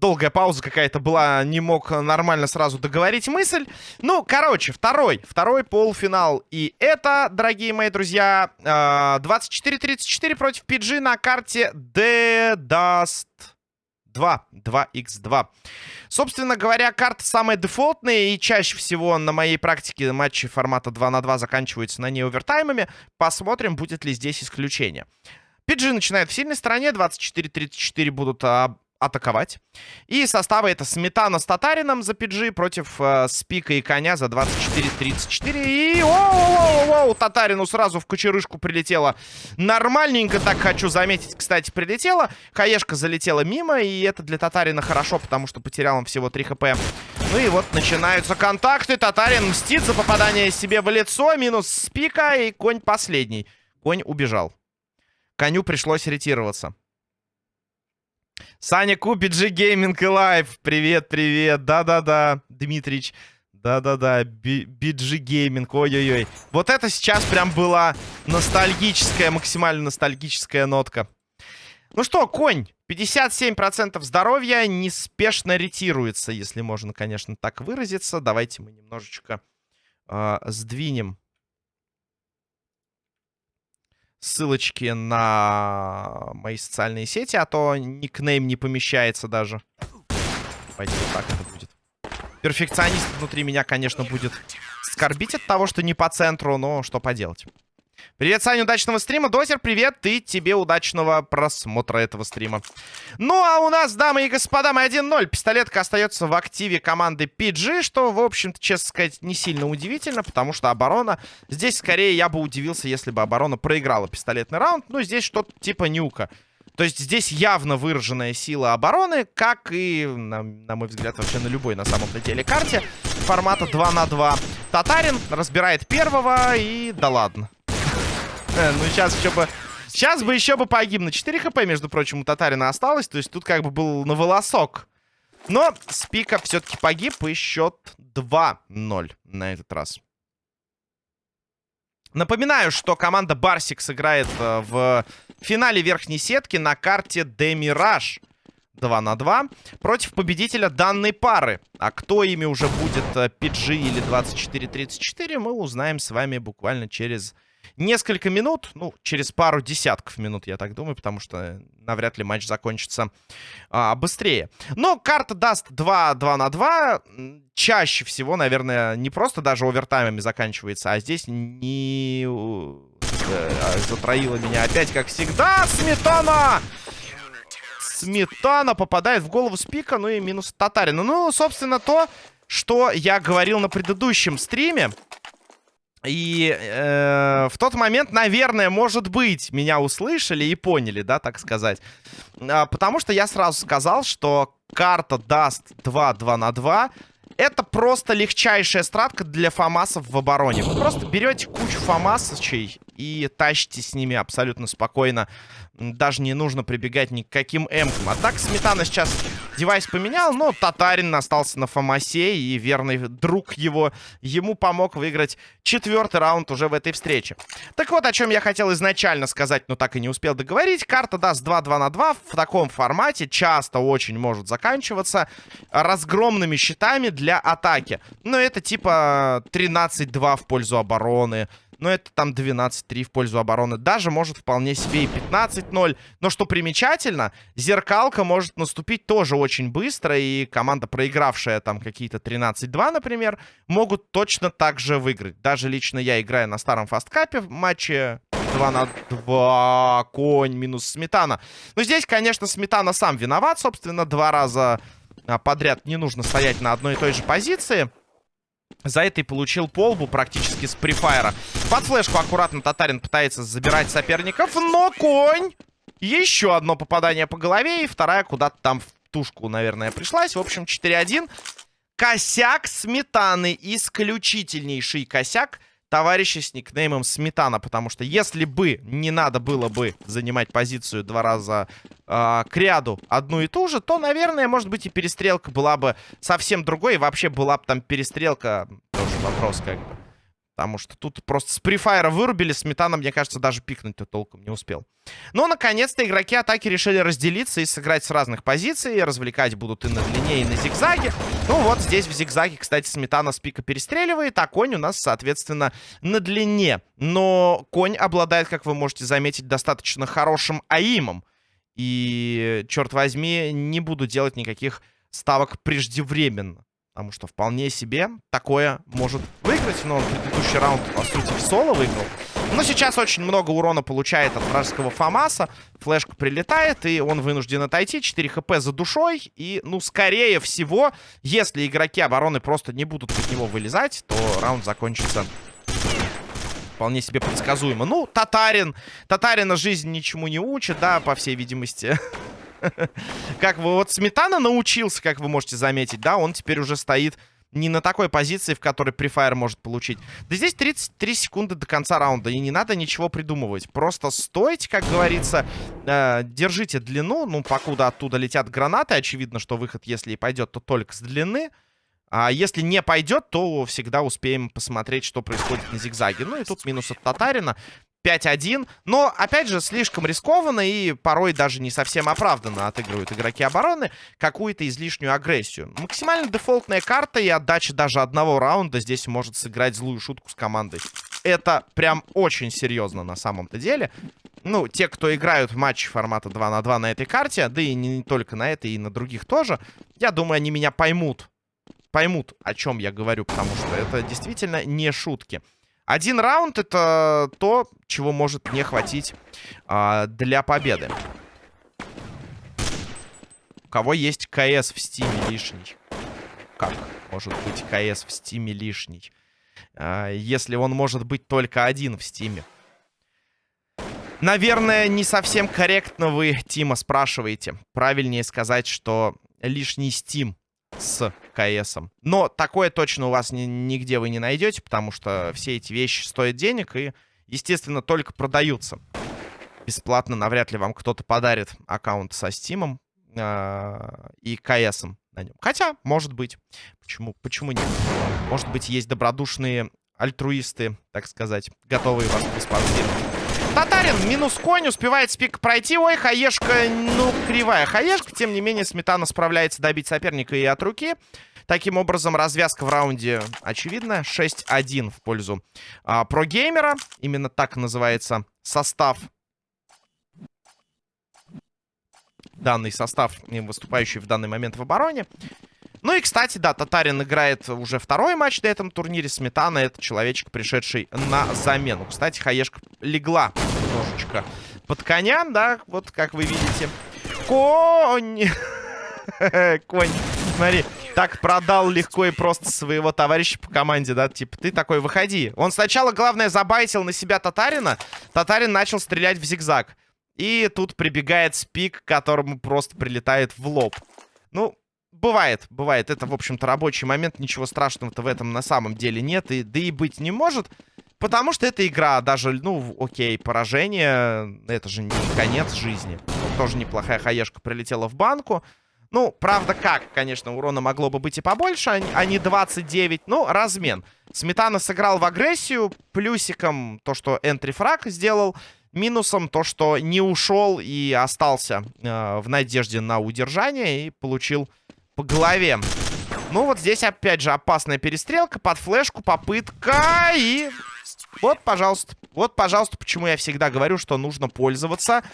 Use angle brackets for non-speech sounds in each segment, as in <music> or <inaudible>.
долгая пауза какая-то была, не мог нормально сразу договорить мысль. Ну, короче, второй, второй полуфинал. И это, дорогие мои друзья, 24-34 а, против PG на карте The Dust 2, 2x2. Собственно говоря, карта самая дефолтная, и чаще всего на моей практике матчи формата 2 на 2 заканчиваются на ней овертаймами. Посмотрим, будет ли здесь исключение. PG начинает в сильной стороне, 24-34 будут а, атаковать. И составы это Сметана с Татарином за PG против э, Спика и Коня за 24-34. И оу-оу-оу, Татарину сразу в кучерышку прилетело. Нормальненько так хочу заметить, кстати, прилетело. Хаешка залетела мимо, и это для Татарина хорошо, потому что потерял он всего 3 хп. Ну и вот начинаются контакты. Татарин мстит за попадание себе в лицо. Минус Спика, и Конь последний. Конь убежал. Коню пришлось ретироваться. Саня купит же гейминг и лайф. Привет, привет. Да-да-да, Дмитрич. Да-да-да, BG Gaming, ой-ой-ой. Вот это сейчас прям была ностальгическая, максимально ностальгическая нотка. Ну что, конь, 57% здоровья, неспешно ретируется, если можно, конечно, так выразиться. Давайте мы немножечко э, сдвинем ссылочки на мои социальные сети, а то никнейм не помещается даже. Пойти вот так это будет. Перфекционист внутри меня, конечно, будет скорбить от того, что не по центру, но что поделать. Привет, Саня, удачного стрима. Дозер, привет, и тебе удачного просмотра этого стрима. Ну, а у нас, дамы и господа, мы 1-0. Пистолетка остается в активе команды PG, что, в общем-то, честно сказать, не сильно удивительно, потому что оборона... Здесь, скорее, я бы удивился, если бы оборона проиграла пистолетный раунд. Ну, здесь что-то типа нюка. То есть здесь явно выраженная сила обороны, как и, на, на мой взгляд, вообще на любой на самом-то деле карте. Формата 2 на 2. Татарин разбирает первого и да ладно. Э, ну, сейчас еще бы... Сейчас бы еще бы погиб. На 4 хп, между прочим, у Татарина осталось. То есть тут как бы был на волосок. Но Спика все-таки погиб. И счет 2-0 на этот раз. Напоминаю, что команда Барсик играет э, в финале верхней сетки на карте Демираж. 2 на 2 против победителя данной пары. А кто ими уже будет, PG э, или 24-34, мы узнаем с вами буквально через несколько минут, ну, через пару десятков минут, я так думаю, потому что навряд ли матч закончится а, быстрее. Но карта даст 2, 2 на 2. Чаще всего, наверное, не просто даже овертаймами заканчивается, а здесь не... Э, затроила меня опять, как всегда, Сметана! Сметана попадает в голову Спика, ну и минус Татарина. Ну, собственно, то, что я говорил на предыдущем стриме. И э, в тот момент, наверное, может быть, меня услышали и поняли, да, так сказать. А, потому что я сразу сказал, что карта даст 2-2 на 2. Это просто легчайшая стратка для фамасов в обороне. Вы просто берете кучу фамасочей и тащите с ними абсолютно спокойно. Даже не нужно прибегать ни к каким эмкам. А так Сметана сейчас девайс поменял, но Татарин остался на Фомасе, и верный друг его ему помог выиграть четвертый раунд уже в этой встрече. Так вот, о чем я хотел изначально сказать, но так и не успел договорить. Карта даст 2-2 на 2 в таком формате часто очень может заканчиваться разгромными щитами для атаки. Но это типа 13-2 в пользу обороны, но это там 12-3 в пользу обороны. Даже может вполне себе и 15-0. Но что примечательно, зеркалка может наступить тоже очень быстро. И команда, проигравшая там какие-то 13-2, например, могут точно так же выиграть. Даже лично я играю на старом фасткапе в матче 2 на 2. Конь минус Сметана. Но здесь, конечно, Сметана сам виноват. Собственно, два раза а, подряд не нужно стоять на одной и той же позиции. За это и получил полбу практически с префайра. Под флешку аккуратно Татарин пытается забирать соперников, но конь! Еще одно попадание по голове, и вторая куда-то там в тушку, наверное, пришлась. В общем, 4-1. Косяк сметаны. Исключительнейший косяк товарища с никнеймом Сметана. Потому что если бы не надо было бы занимать позицию два раза э, к ряду одну и ту же, то, наверное, может быть и перестрелка была бы совсем другой. И вообще была бы там перестрелка, тоже вопрос как бы. Потому что тут просто с префайра вырубили. Сметана, мне кажется, даже пикнуть-то толком не успел. Но, наконец-то, игроки атаки решили разделиться и сыграть с разных позиций. Развлекать будут и на длине, и на зигзаге. Ну вот здесь в зигзаге, кстати, Сметана с пика перестреливает, а конь у нас, соответственно, на длине. Но конь обладает, как вы можете заметить, достаточно хорошим аимом. И, черт возьми, не буду делать никаких ставок преждевременно. Потому что вполне себе такое может выиграть. Но предыдущий раунд, по сути, в соло выиграл. Но сейчас очень много урона получает от вражеского Фамаса. Флешка прилетает, и он вынужден отойти. 4 хп за душой. И, ну, скорее всего, если игроки обороны просто не будут от него вылезать, то раунд закончится вполне себе предсказуемо. Ну, Татарин. Татарина жизнь ничему не учит, да, по всей видимости. <laughs> <laughs> Как вы вот Сметана научился, как вы можете заметить, да, он теперь уже стоит не на такой позиции, в которой префайр может получить. Да здесь 33 секунды до конца раунда, и не надо ничего придумывать. Просто стойте, как говорится, э, держите длину, ну, покуда оттуда летят гранаты, очевидно, что выход, если и пойдет, то только с длины. А если не пойдет, то всегда успеем посмотреть, что происходит на зигзаге. Ну и тут минус от Татарина. 5-1. Но, опять же, слишком рискованно и порой даже не совсем оправданно отыгрывают игроки обороны какую-то излишнюю агрессию. Максимально дефолтная карта и отдача даже одного раунда здесь может сыграть злую шутку с командой. Это прям очень серьезно на самом-то деле. Ну, те, кто играют в матчи формата 2 на 2 на этой карте, да и не только на этой, и на других тоже, я думаю, они меня поймут. Поймут, о чем я говорю, потому что это действительно не шутки. Один раунд это то, чего может не хватить а, для победы. У кого есть КС в стиме лишний? Как может быть КС в стиме лишний? А, если он может быть только один в стиме. Наверное, не совсем корректно вы Тима спрашиваете. Правильнее сказать, что лишний стим с КСом. Но такое точно у вас ни, нигде вы не найдете, потому что все эти вещи стоят денег и, естественно, только продаются. Бесплатно навряд ли вам кто-то подарит аккаунт со Стимом э и КСом на нем. Хотя, может быть. Почему, почему нет? Может быть, есть добродушные альтруисты, так сказать, готовые вас проспонсировать. Татарин минус конь, успевает спик пройти. Ой, хаешка, ну, кривая хаешка. Тем не менее, Сметана справляется добить соперника и от руки. Таким образом, развязка в раунде очевидна. 6-1 в пользу а, прогеймера. Именно так называется состав. Данный состав, выступающий в данный момент в обороне. Ну и, кстати, да, Татарин играет уже второй матч на этом турнире. Сметана — это человечек, пришедший на замену. Кстати, Хаешка легла немножечко под коня, да, вот как вы видите. Конь! <laughs> Конь, смотри, так продал легко и просто своего товарища по команде, да, типа, ты такой, выходи. Он сначала, главное, забайтил на себя Татарина. Татарин начал стрелять в зигзаг. И тут прибегает спик, которому просто прилетает в лоб. Ну, Бывает, бывает. Это, в общем-то, рабочий момент. Ничего страшного-то в этом на самом деле нет. И, да и быть не может. Потому что это игра. Даже, ну, окей, поражение. Это же не конец жизни. Тоже неплохая хаешка прилетела в банку. Ну, правда, как, конечно, урона могло бы быть и побольше, а не 29. Ну, размен. Сметана сыграл в агрессию. Плюсиком то, что энтрифраг сделал. Минусом то, что не ушел и остался э, в надежде на удержание. И получил по голове. Ну, вот здесь, опять же, опасная перестрелка. Под флешку, попытка. И вот, пожалуйста. Вот, пожалуйста, почему я всегда говорю, что нужно пользоваться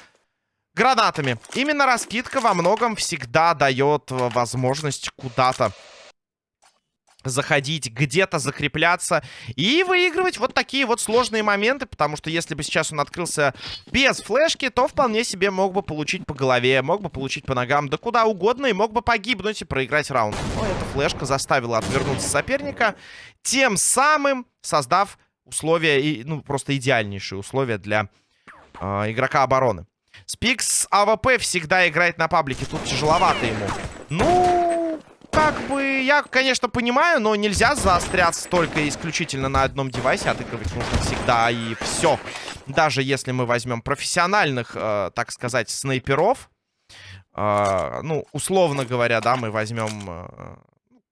гранатами. Именно раскидка во многом всегда дает возможность куда-то заходить, где-то закрепляться и выигрывать вот такие вот сложные моменты, потому что если бы сейчас он открылся без флешки, то вполне себе мог бы получить по голове, мог бы получить по ногам, да куда угодно, и мог бы погибнуть и проиграть раунд. Но эта флешка заставила отвернуться соперника, тем самым создав условия, и, ну, просто идеальнейшие условия для э, игрока обороны. Спикс AWP всегда играет на паблике, тут тяжеловато ему. Ну, как бы, я, конечно, понимаю, но нельзя заостряться только исключительно на одном девайсе. Отыгрывать нужно всегда и все. Даже если мы возьмем профессиональных, э, так сказать, снайперов. Э, ну, условно говоря, да, мы возьмем... Э,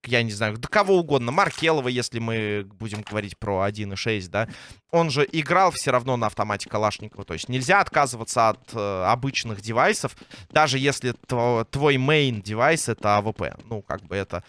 я не знаю, да кого угодно, Маркелова, если мы будем говорить про 1.6, да, он же играл все равно на автомате Калашникова, то есть нельзя отказываться от э, обычных девайсов, даже если твой main девайс это AWP, ну, как бы это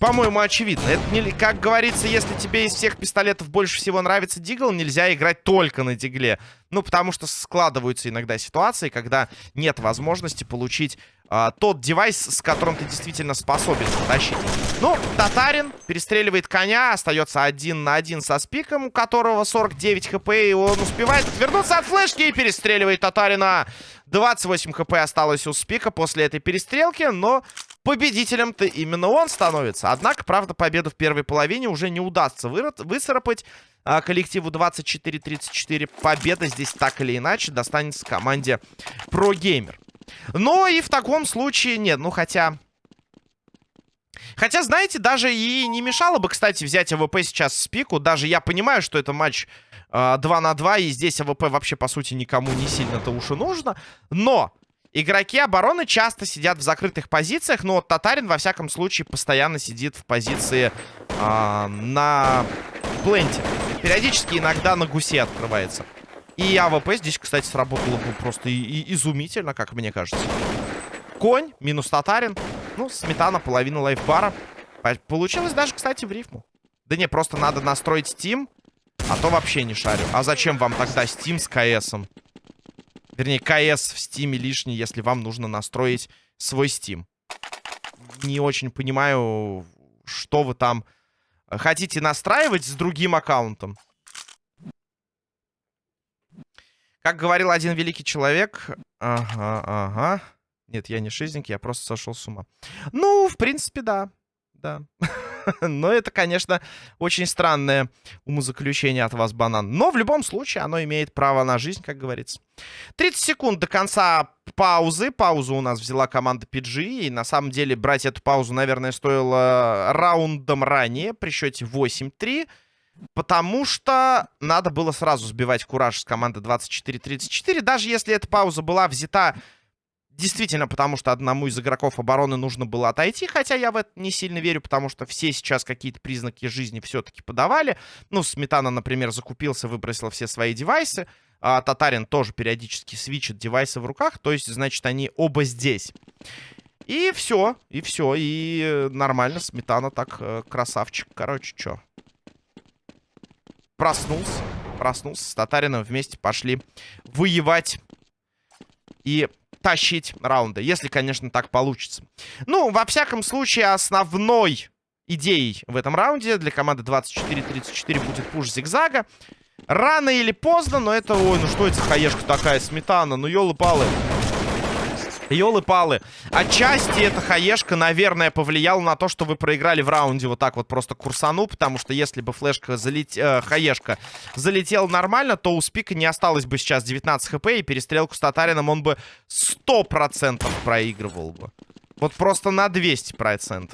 по-моему, очевидно. Это не, как говорится, если тебе из всех пистолетов больше всего нравится Deagle, нельзя играть только на Дигле. Ну, потому что складываются иногда ситуации, когда нет возможности получить а, тот девайс, с которым ты действительно способен затащить. Ну, Татарин перестреливает коня, остается один на один со спиком, у которого 49 хп, и он успевает отвернуться от флешки и перестреливает Татарина. 28 хп осталось у спика после этой перестрелки, но победителем-то именно он становится. Однако, правда, победу в первой половине уже не удастся выцарапать а, коллективу 24-34. Победа здесь так или иначе достанется команде ProGamer. Но и в таком случае нет. Ну, хотя... Хотя, знаете, даже и не мешало бы, кстати, взять AWP сейчас с пику. Даже я понимаю, что это матч э, 2 на 2, и здесь AWP вообще, по сути, никому не сильно-то уж и нужно. Но игроки обороны часто сидят в закрытых позициях, но Татарин, во всяком случае, постоянно сидит в позиции э, на пленте. Периодически иногда на гусе открывается. И AWP здесь, кстати, сработало бы просто и, и изумительно, как мне кажется. Конь, минус татарин. Ну, сметана, половина лайфбара. Получилось даже, кстати, в рифму. Да не, просто надо настроить Steam, а то вообще не шарю. А зачем вам тогда Steam с КСом? Вернее, КС в Steam лишний, если вам нужно настроить свой Steam. Не очень понимаю, что вы там хотите настраивать с другим аккаунтом. Как говорил один великий человек... Ага, ага. Нет, я не шизник, я просто сошел с ума. Ну, в принципе, да. Да. <laughs> <laughs> Но это, конечно, очень странное умозаключение от вас, банан. Но в любом случае оно имеет право на жизнь, как говорится. 30 секунд до конца паузы. Паузу у нас взяла команда PG. И на самом деле брать эту паузу, наверное, стоило раундом ранее при счете 8-3. Потому что надо было сразу сбивать кураж с команды 24-34. Даже если эта пауза была взята действительно потому, что одному из игроков обороны нужно было отойти. Хотя я в это не сильно верю, потому что все сейчас какие-то признаки жизни все-таки подавали. Ну, Сметана, например, закупился, выбросил все свои девайсы. А Татарин тоже периодически свичит девайсы в руках. То есть, значит, они оба здесь. И все, и все, и нормально, Сметана так, э, красавчик. Короче, что, проснулся. Проснулся с Татарином. Вместе пошли воевать и тащить раунды. Если, конечно, так получится. Ну, во всяком случае, основной идеей в этом раунде для команды 24-34 будет пуш зигзага. Рано или поздно, но это... Ой, ну что это за хаешка такая, сметана? Ну, елы-палы. Ёлы-палы. Отчасти эта хаешка, наверное, повлияла на то, что вы проиграли в раунде вот так вот просто курсану, потому что если бы флешка залет... э, хаешка залетела нормально, то у Спика не осталось бы сейчас 19 хп, и перестрелку с Татарином он бы 100% проигрывал бы. Вот просто на 200%.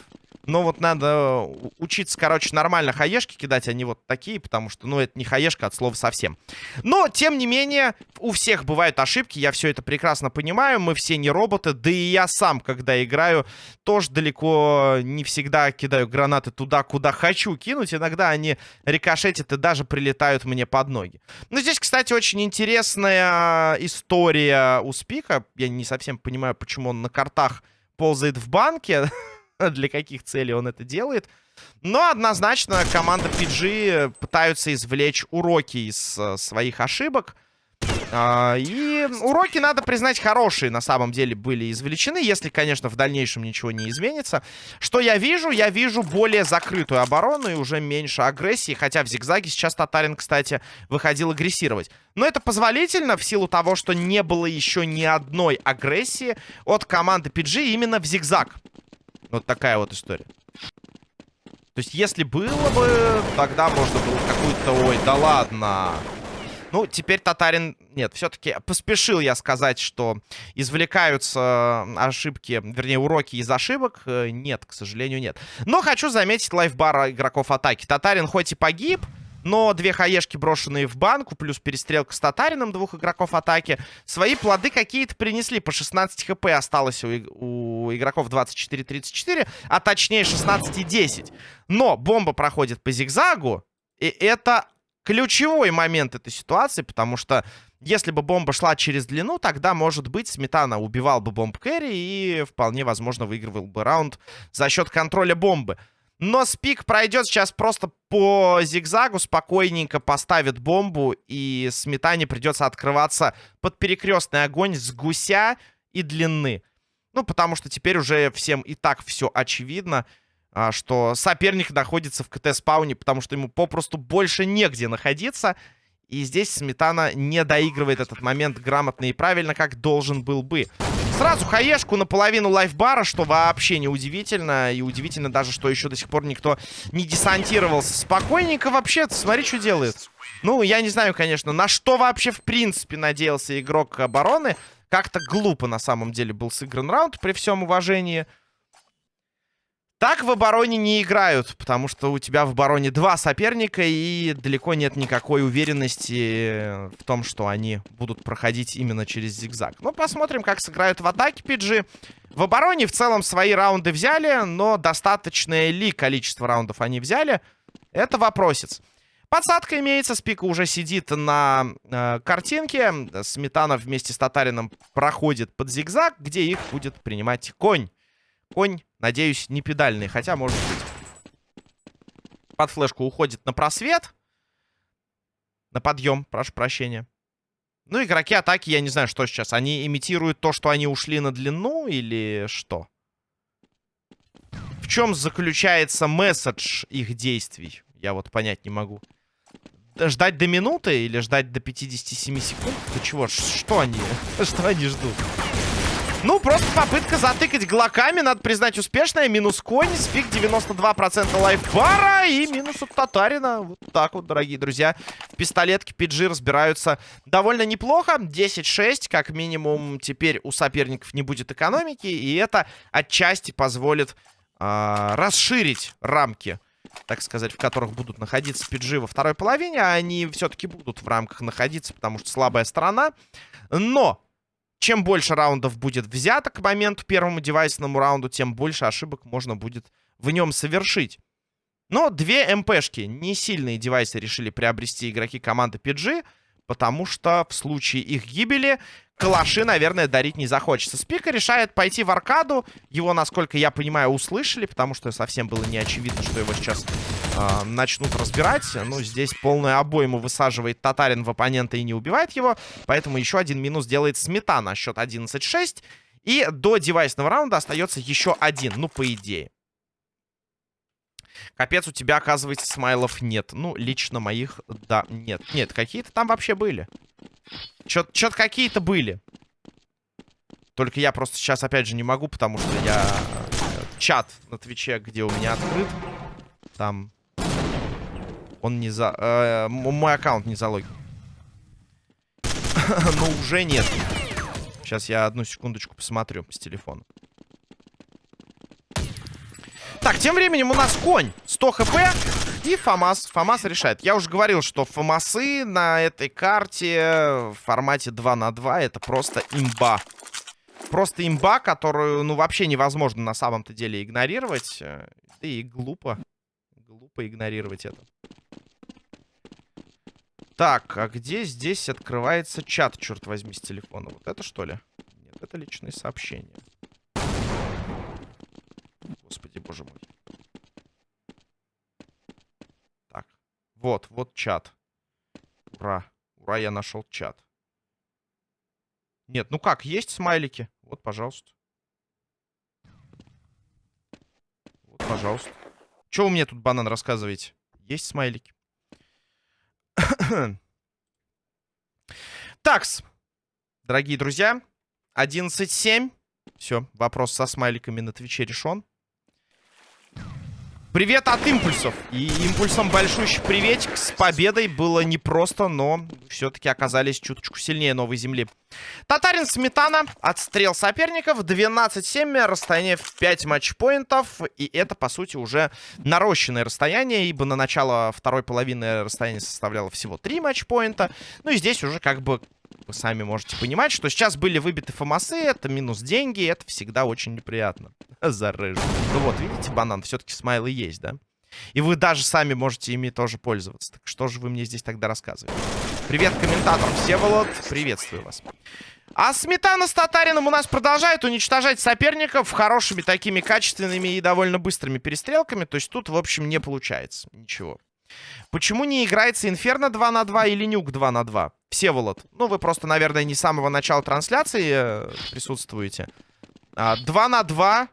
Но вот надо э, учиться, короче, нормально хаешки кидать, а не вот такие, потому что, ну, это не хаешка от слова совсем. Но, тем не менее, у всех бывают ошибки, я все это прекрасно понимаю, мы все не роботы, да и я сам, когда играю, тоже далеко не всегда кидаю гранаты туда, куда хочу кинуть, иногда они рикошетят и даже прилетают мне под ноги. Но здесь, кстати, очень интересная история у Спика, я не совсем понимаю, почему он на картах ползает в банке, <laughs> <laughs> для каких целей он это делает. Но однозначно команда PG пытаются извлечь уроки из э, своих ошибок. Uh, и уроки, надо признать, хорошие на самом деле были извлечены, если, конечно, в дальнейшем ничего не изменится. Что я вижу? Я вижу более закрытую оборону и уже меньше агрессии, хотя в зигзаге сейчас Татарин, кстати, выходил агрессировать. Но это позволительно в силу того, что не было еще ни одной агрессии от команды PG именно в зигзаг. Вот такая вот история. То есть, если было бы, тогда можно было какую-то... Ой, да ладно. Ну, теперь Татарин... Нет, все-таки поспешил я сказать, что извлекаются ошибки, вернее, уроки из ошибок. Э, нет, к сожалению, нет. Но хочу заметить лайфбар игроков атаки. Татарин хоть и погиб, Но две хаешки, брошенные в банку, плюс перестрелка с Татарином, двух игроков атаки, свои плоды какие-то принесли. По 16 хп осталось у, у игроков 24-34, а точнее 16-10. Но бомба проходит по зигзагу, и это ключевой момент этой ситуации, потому что если бы бомба шла через длину, тогда, может быть, Сметана убивал бы бомб кэрри и вполне возможно выигрывал бы раунд за счет контроля бомбы. Но спик пройдет сейчас просто по зигзагу, спокойненько поставит бомбу, и Сметане придется открываться под перекрестный огонь с гуся и длины. Ну, потому что теперь уже всем и так все очевидно, а, что соперник находится в КТ-спауне, потому что ему попросту больше негде находиться. И здесь Сметана не доигрывает этот момент грамотно и правильно, как должен был бы. Сразу хаешку наполовину лайфбара, что вообще не удивительно. И удивительно даже, что еще до сих пор никто не десантировался. Спокойненько вообще, смотри, что делает. Ну, я не знаю, конечно, на что вообще в принципе надеялся игрок обороны. Как-то глупо на самом деле был сыгран раунд, при всем уважении. Так в обороне не играют, потому что у тебя в обороне два соперника, и далеко нет никакой уверенности в том, что они будут проходить именно через зигзаг. Ну, посмотрим, как сыграют в атаке PG. В обороне в целом свои раунды взяли, но достаточное ли количество раундов они взяли, это вопросец. Подсадка имеется, Спика уже сидит на э, картинке. Сметана вместе с Татарином проходит под зигзаг, где их будет принимать конь. Конь, надеюсь, не педальный, хотя может быть. Под флешку уходит на просвет. На подъем, прошу прощения. Ну, игроки атаки, я не знаю, что сейчас. Они имитируют то, что они ушли на длину или что? В чем заключается месседж их действий? Я вот понять не могу. Ждать до минуты или ждать до 57 секунд? Ты чего? Что они? <laughs> Что они ждут? Ну, просто попытка затыкать глоками, надо признать, успешная. Минус конь, спик 92% лайфбара и минус от Татарина. Вот так вот, дорогие друзья. В пистолетке PG разбираются довольно неплохо. 10-6, как минимум, теперь у соперников не будет экономики. И это отчасти позволит э, расширить рамки так сказать, в которых будут находиться PG во второй половине, они все-таки будут в рамках находиться, потому что слабая сторона. Но чем больше раундов будет взято к моменту первому девайсному раунду, тем больше ошибок можно будет в нем совершить. Но две МПшки, не сильные девайсы решили приобрести игроки команды PG, потому что в случае их гибели калаши, наверное, дарить не захочется. Спика решает пойти в аркаду. Его, насколько я понимаю, услышали, потому что совсем было не очевидно, что его сейчас э, начнут разбирать. Ну, здесь полную обойму высаживает Татарин в оппонента и не убивает его. Поэтому еще один минус делает Сметана. Счет 11-6. И до девайсного раунда остается еще один. Ну, по идее. Капец, у тебя, оказывается, смайлов нет. Ну, лично моих, да, нет. Нет, какие-то там вообще были. Чё-то какие-то были. Только я просто сейчас, опять же, не могу, потому что я... Э, чат на Твиче, где у меня открыт. Там... Он не за... Э, мой аккаунт не залогин. <laughs> Но уже нет. Сейчас я одну секундочку посмотрю с телефона. Так, тем временем у нас конь. 100 хп. И ФАМАС. ФАМАС решает. Я уже говорил, что ФАМАСы на этой карте в формате 2 на 2 это просто имба. Просто имба, которую, ну, вообще невозможно на самом-то деле игнорировать. Да и глупо. Глупо игнорировать это. Так, а где здесь открывается чат, черт возьми, с телефона? Вот это что ли? Нет, это личные сообщения. Господи, боже мой. Так, вот, вот чат. Ура, ура, я нашел чат. Нет, ну как, есть смайлики? Вот, пожалуйста. Вот, пожалуйста. Что вы мне тут, банан, рассказываете? Есть смайлики. <coughs> Такс, дорогие друзья, 11.7. Все, вопрос со смайликами на Твиче решен. Привет от импульсов. И импульсом большущий приветик с победой. Было непросто, но все-таки оказались чуточку сильнее новой земли. Татарин Сметана. Отстрел соперников. 12-7. Расстояние в 5 матчпоинтов. И это, по сути, уже нарощенное расстояние, ибо на начало второй половины расстояние составляло всего 3 матчпоинта. Ну и здесь уже как бы вы сами можете понимать, что сейчас были выбиты фомасы, это минус деньги, это всегда очень неприятно. <laughs> Зарыжу. Ну вот, видите, банан, все-таки смайлы есть, да? И вы даже сами можете ими тоже пользоваться. Так что же вы мне здесь тогда рассказываете? Привет, комментатор Всеволод. Приветствую вас. А Сметана с Татарином у нас продолжает уничтожать соперников хорошими такими качественными и довольно быстрыми перестрелками. То есть тут, в общем, не получается ничего. Почему не играется Инферно 2 на 2 или Nuke 2 на 2? Всеволод. Ну, вы просто, наверное, не с самого начала трансляции э, присутствуете. А, 2 на 2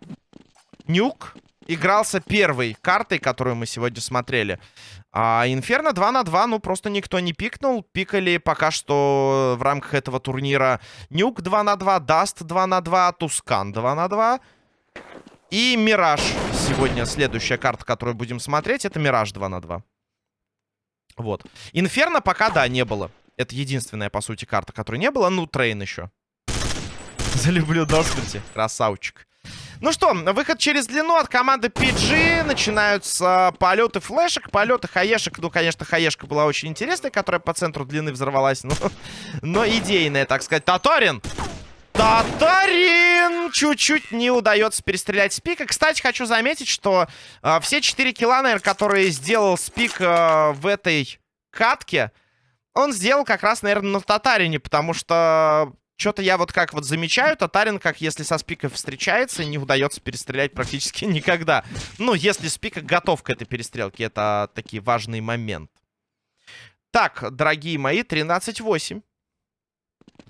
Nuke игрался первой картой, которую мы сегодня смотрели. А Инферно 2 на 2, ну, просто никто не пикнул. Пикали пока что в рамках этого турнира Nuke 2 на 2, Dust 2 на 2, Tuscan 2 на 2. И Мираж. Сегодня следующая карта, которую будем смотреть, это Мираж 2 на 2. Вот. Инферно пока, да, не было. Это единственная, по сути, карта, которой не было. Ну, Train еще. Залюблю <laughs> до смерти. Красавчик. Ну что, выход через длину от команды PG. Начинаются полеты флешек, полеты хаешек. Ну, конечно, хаешка была очень интересная, которая по центру длины взорвалась. Но, <laughs> но идейная, так сказать. Татарин! Татарин! Чуть-чуть не удается перестрелять Спика. Кстати, хочу заметить, что э, все 4 килла, наверное, которые сделал Спик э, в этой катке, он сделал как раз, наверное, на Татарине, потому что что-то я вот как вот замечаю, Татарин, как если со Спикой встречается, не удается перестрелять практически <laughs> никогда. Ну, если Спика готов к этой перестрелке, это такие важный момент. Так, дорогие мои, 13-8.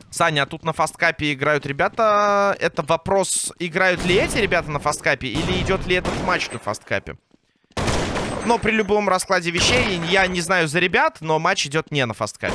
Саня, а тут на фасткапе играют ребята. Это вопрос, играют ли эти ребята на фасткапе или идет ли этот матч на фасткапе? Но при любом раскладе вещей, я не знаю за ребят, но матч идет не на фасткапе.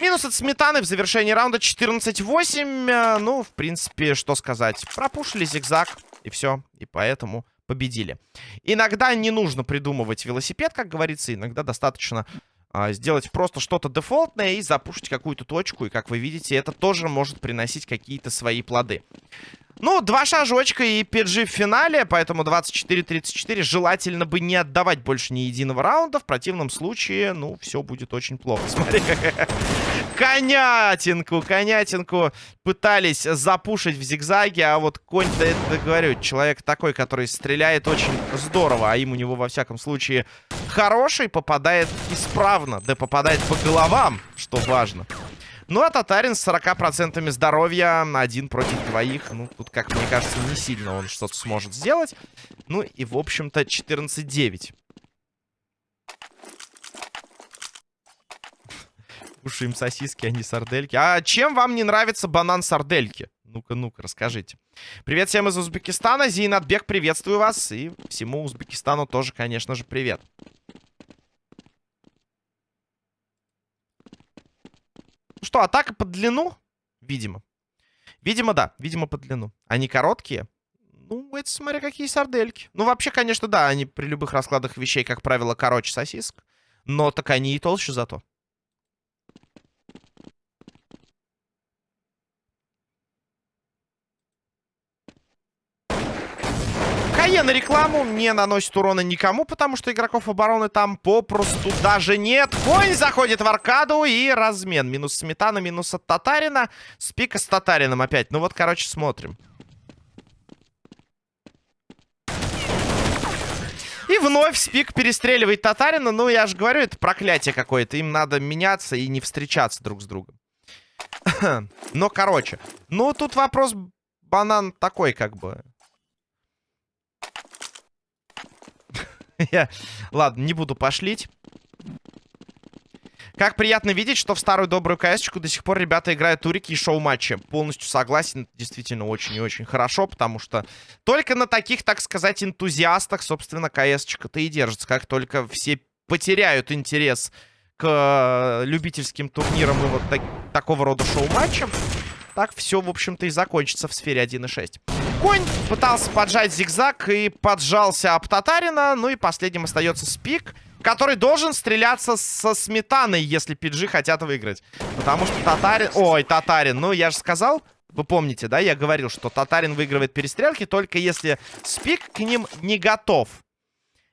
Минус от сметаны в завершении раунда 14-8. Э, ну, в принципе, что сказать. Пропушили зигзаг, и все. И поэтому победили. Иногда не нужно придумывать велосипед, как говорится. Иногда достаточно а, сделать просто что-то дефолтное и запушить какую-то точку. И, как вы видите, это тоже может приносить какие-то свои плоды. Ну, два шажочка и PG в финале, поэтому 24-34. Желательно бы не отдавать больше ни единого раунда. В противном случае, ну, все будет очень плохо. Смотри, <laughs> конятинку, конятинку пытались запушить в зигзаге, а вот конь-то, это, говорю, человек такой, который стреляет очень здорово, а им у него, во всяком случае, хороший, попадает исправно, да попадает по головам, что важно. Ну, а Татарин с 40% здоровья, один против двоих. Ну, тут, как мне кажется, не сильно он что-то сможет сделать. Ну, и, в общем-то, 14-9. Кушаем сосиски, а не сардельки. А чем вам не нравится банан сардельки? Ну-ка, ну-ка, расскажите. Привет всем из Узбекистана. Зейнатбек, приветствую вас. И всему Узбекистану тоже, конечно же, привет. Ну что, атака под длину? Видимо. Видимо, да. Видимо, под длину. Они короткие. Ну, это смотря какие сардельки. Ну, вообще, конечно, да, они при любых раскладах вещей, как правило, короче сосиск. Но так они и толще зато. Кае на рекламу не наносит урона никому, потому что игроков обороны там попросту даже нет. Конь заходит в аркаду и размен. Минус Сметана, минус от Татарина. Спика с Татарином опять. Ну вот, короче, смотрим. И вновь Спик перестреливает Татарина. Ну, я же говорю, это проклятие какое-то. Им надо меняться и не встречаться друг с другом. <clears throat> Но, короче. Ну, тут вопрос банан такой, как бы. <laughs> Я... Ладно, не буду пошлить. Как приятно видеть, что в старую добрую кс до сих пор ребята играют турики и шоу-матчи. Полностью согласен, действительно очень и очень хорошо, потому что только на таких, так сказать, энтузиастах, собственно, кс-то и держится. Как только все потеряют интерес к э, любительским турнирам и вот так, такого рода шоу-матчам, так все, в общем-то, и закончится в сфере 1.6. конь. Пытался поджать зигзаг и поджался об Татарина. Ну и последним остается Спик, который должен стреляться со сметаной, если пиджи хотят выиграть. Потому что Татарин... Ой, Татарин, ну я же сказал... Вы помните, да, я говорил, что Татарин выигрывает перестрелки только если Спик к ним не готов.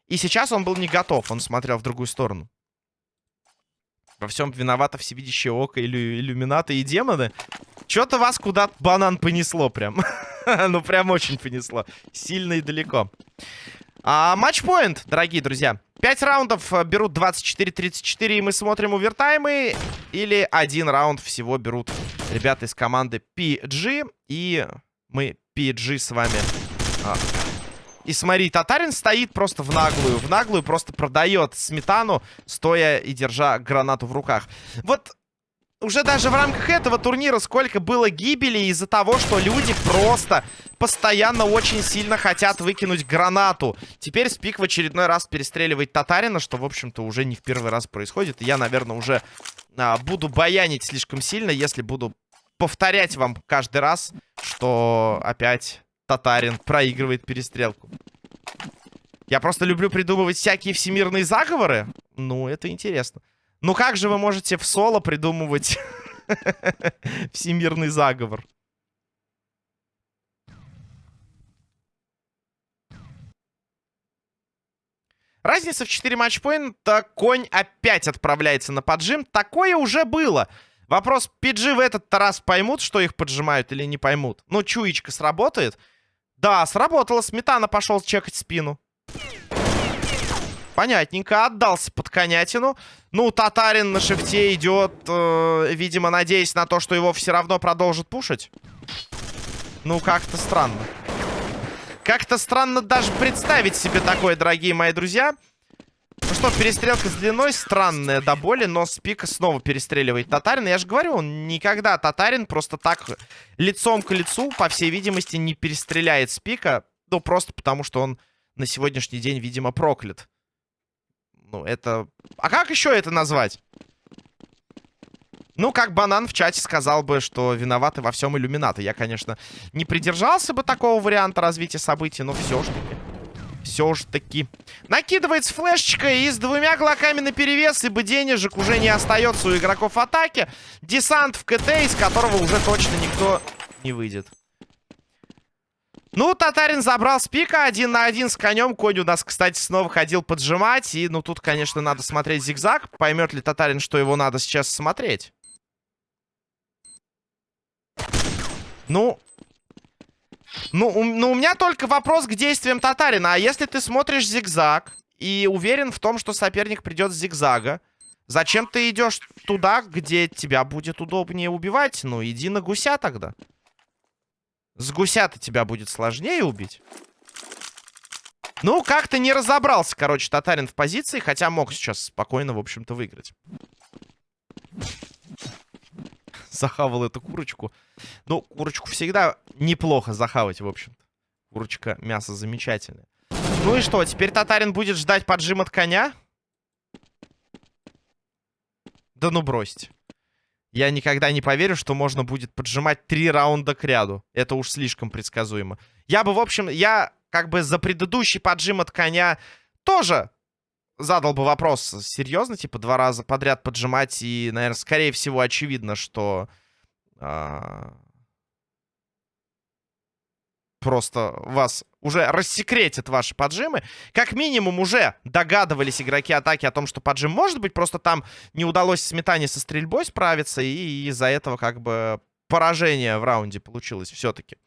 И сейчас он был не готов, он смотрел в другую сторону. Во всем виновато всевидящее око, иллю иллюминаты и демоны. Что-то вас куда-то банан понесло прям. <laughs> ну, прям очень понесло. Сильно и далеко. А, матчпоинт, дорогие друзья. Пять раундов э, берут 24-34, и мы смотрим овертаймы. Или один раунд всего берут ребята из команды PG. И мы PG с вами а, и смотри, Татарин стоит просто в наглую. В наглую просто продает сметану, стоя и держа гранату в руках. Вот уже даже в рамках этого турнира сколько было гибели из-за того, что люди просто постоянно очень сильно хотят выкинуть гранату. Теперь Спик в очередной раз перестреливает Татарина, что, в общем-то, уже не в первый раз происходит. Я, наверное, уже а, буду баянить слишком сильно, если буду повторять вам каждый раз, что опять Татарин проигрывает перестрелку. Я просто люблю придумывать всякие всемирные заговоры. Ну, это интересно. Ну, как же вы можете в соло придумывать <laughs> всемирный заговор? Разница в 4 матчпоинта. Конь опять отправляется на поджим. Такое уже было. Вопрос, PG в этот раз поймут, что их поджимают или не поймут? Ну, чуечка сработает. Да, сработало. Сметана пошел чекать спину. Понятненько. Отдался под конятину. Ну, Татарин на шифте идет, э, видимо, надеясь на то, что его все равно продолжит пушить. Ну, как-то странно. Как-то странно даже представить себе такое, дорогие мои друзья. Ну что, перестрелка с длиной странная до боли, но Спика снова перестреливает Татарин. Я же говорю, он никогда Татарин просто так лицом к лицу, по всей видимости, не перестреляет Спика. Ну, просто потому, что он на сегодняшний день, видимо, проклят. Ну, это... А как еще это назвать? Ну, как Банан в чате сказал бы, что виноваты во всем иллюминаты. Я, конечно, не придержался бы такого варианта развития событий, но все ж таки все же таки. Накидывается флешечка и с двумя глоками на перевес, ибо денежек уже не остается у игроков атаки. Десант в КТ, из которого уже точно никто не выйдет. Ну, Татарин забрал с пика один на один с конем. Конь у нас, кстати, снова ходил поджимать. И, ну, тут, конечно, надо смотреть зигзаг. Поймет ли Татарин, что его надо сейчас смотреть? Ну, ну, у, ну, у меня только вопрос к действиям Татарина. А если ты смотришь зигзаг и уверен в том, что соперник придет с зигзага, зачем ты идешь туда, где тебя будет удобнее убивать? Ну, иди на гуся тогда. С гуся-то тебя будет сложнее убить. Ну, как-то не разобрался, короче, Татарин в позиции, хотя мог сейчас спокойно, в общем-то, выиграть захавал эту курочку. Ну, курочку всегда неплохо захавать, в общем-то. Курочка, мясо замечательное. Ну и что, теперь Татарин будет ждать поджим от коня? Да ну бросьте. Я никогда не поверю, что можно будет поджимать три раунда к ряду. Это уж слишком предсказуемо. Я бы, в общем, я как бы за предыдущий поджим от коня тоже задал бы вопрос серьезно, типа два раза подряд поджимать, и, наверное, скорее всего, очевидно, что а, просто вас уже рассекретят ваши поджимы. Как минимум уже догадывались игроки атаки о том, что поджим может быть, просто там не удалось сметане со стрельбой справиться, и из-за этого как бы поражение в раунде получилось все-таки.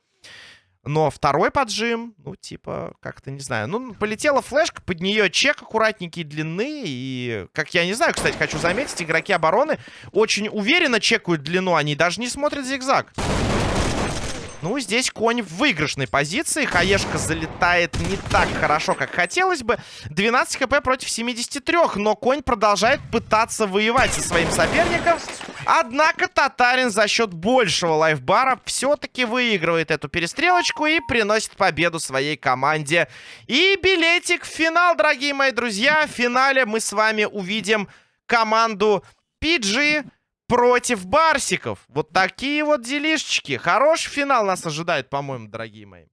Но второй поджим, ну, типа, как-то, не знаю. Ну, полетела флешка, под нее чек аккуратненький длины. И, как я не знаю, кстати, хочу заметить, игроки обороны очень уверенно чекают длину. Они даже не смотрят зигзаг. Ну, здесь конь в выигрышной позиции. Хаешка залетает не так хорошо, как хотелось бы. 12 хп против 73, но конь продолжает пытаться воевать со своим соперником. Однако Татарин за счет большего лайфбара все-таки выигрывает эту перестрелочку и приносит победу своей команде. И билетик в финал, дорогие мои друзья. В финале мы с вами увидим команду PG против барсиков. Вот такие вот делишечки. Хороший финал нас ожидает, по-моему, дорогие мои.